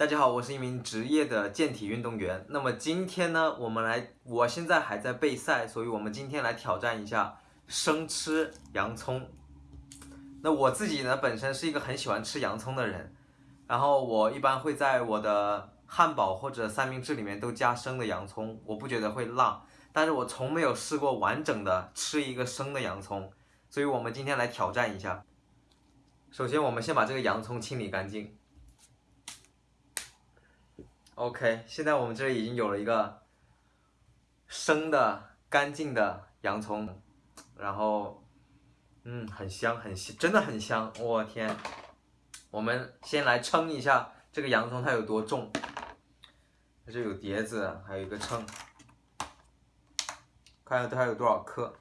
大家好，我是一名职业的健体运动员。那么今天呢，我们来，我现在还在备赛，所以我们今天来挑战一下生吃洋葱。那我自己呢，本身是一个很喜欢吃洋葱的人，然后我一般会在我的汉堡或者三明治里面都加生的洋葱，我不觉得会辣，但是我从没有试过完整的吃一个生的洋葱，所以我们今天来挑战一下。首先，我们先把这个洋葱清理干净。OK，现在我们这里已经有了一个生的、干净的洋葱，然后，嗯，很香，很香，真的很香。我天，我们先来称一下这个洋葱它有多重。它这有碟子，还有一个秤，看看它有多少克。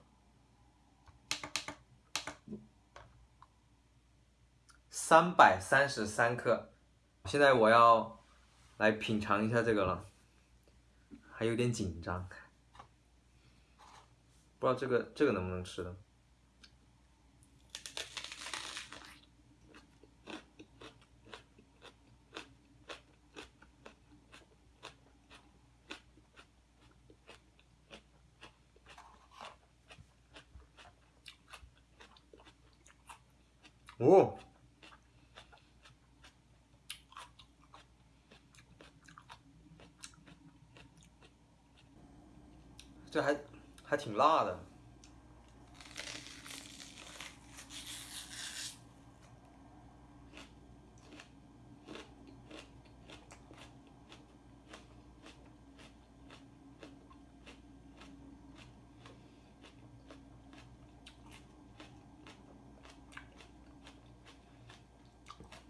三百三十三克。现在我要。来品尝一下这个了，还有点紧张，不知道这个这个能不能吃的。哦。这还还挺辣的。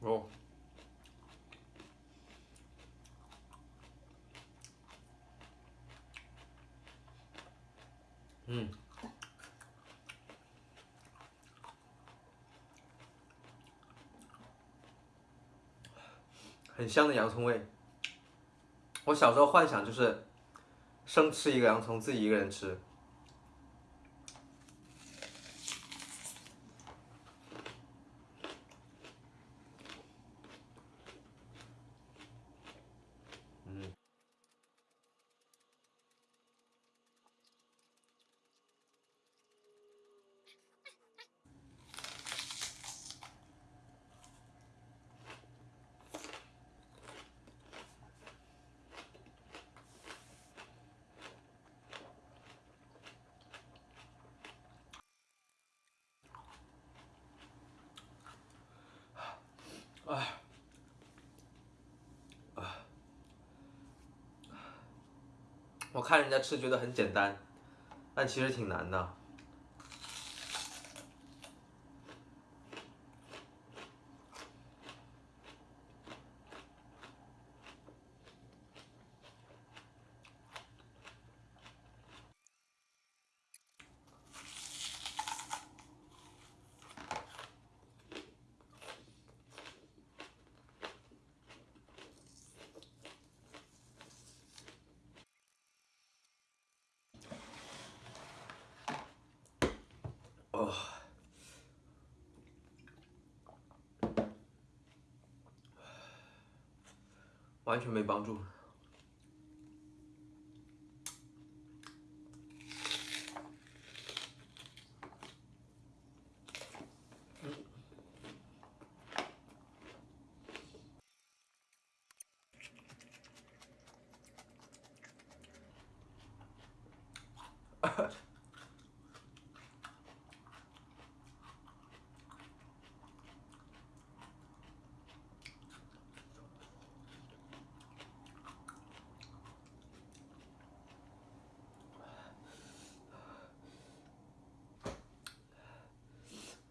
哦。嗯，很香的洋葱味。我小时候幻想就是生吃一个洋葱，自己一个人吃。哎，啊！我看人家吃觉得很简单，但其实挺难的。哦，完全没帮助。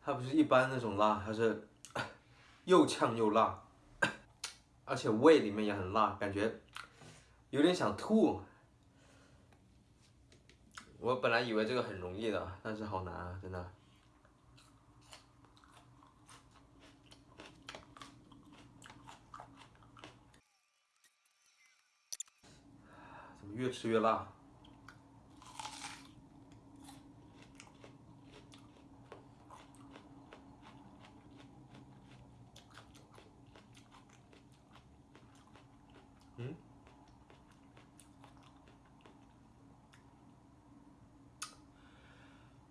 它不是一般那种辣，它是又呛又辣，而且胃里面也很辣，感觉有点想吐。我本来以为这个很容易的，但是好难啊，真的。怎么越吃越辣？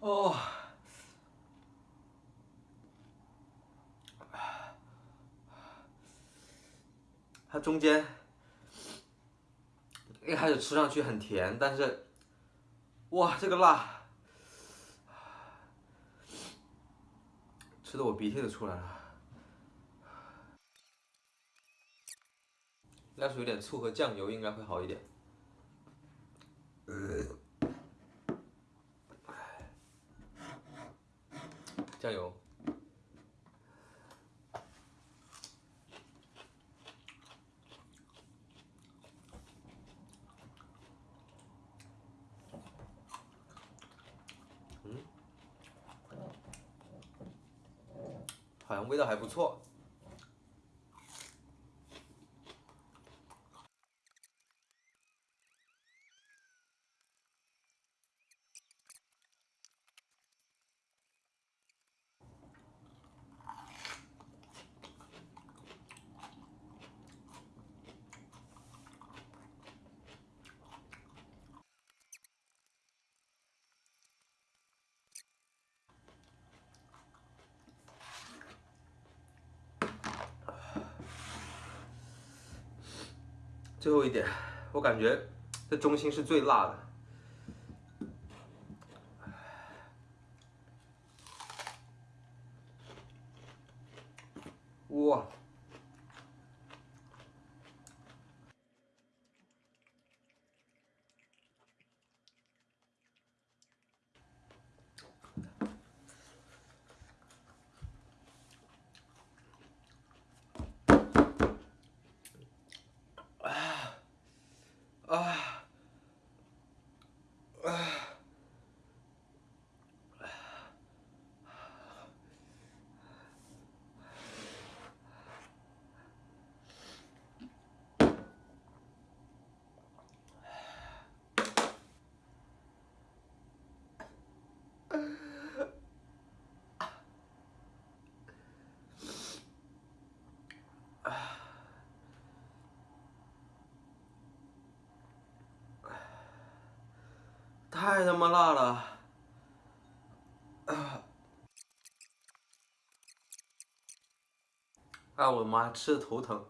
哦。它中间一开始吃上去很甜，但是，哇，这个辣，吃的我鼻涕都出来了。要是有点醋和酱油，应该会好一点。酱油。嗯，好像味道还不错。最后一点，我感觉这中心是最辣的。哇！太他妈辣了！啊！我的妈，吃的头疼。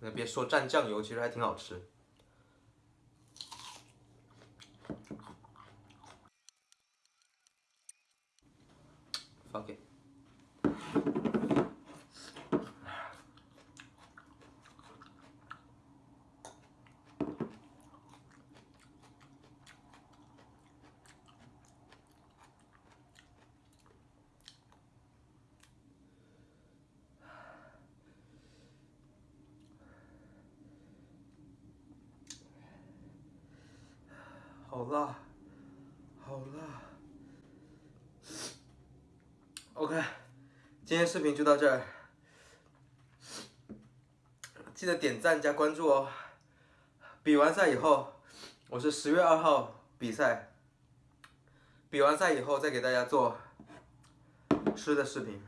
那别说蘸酱油，其实还挺好吃。放给。好辣，好辣。OK，今天视频就到这儿，记得点赞加关注哦。比完赛以后，我是十月二号比赛，比完赛以后再给大家做吃的视频。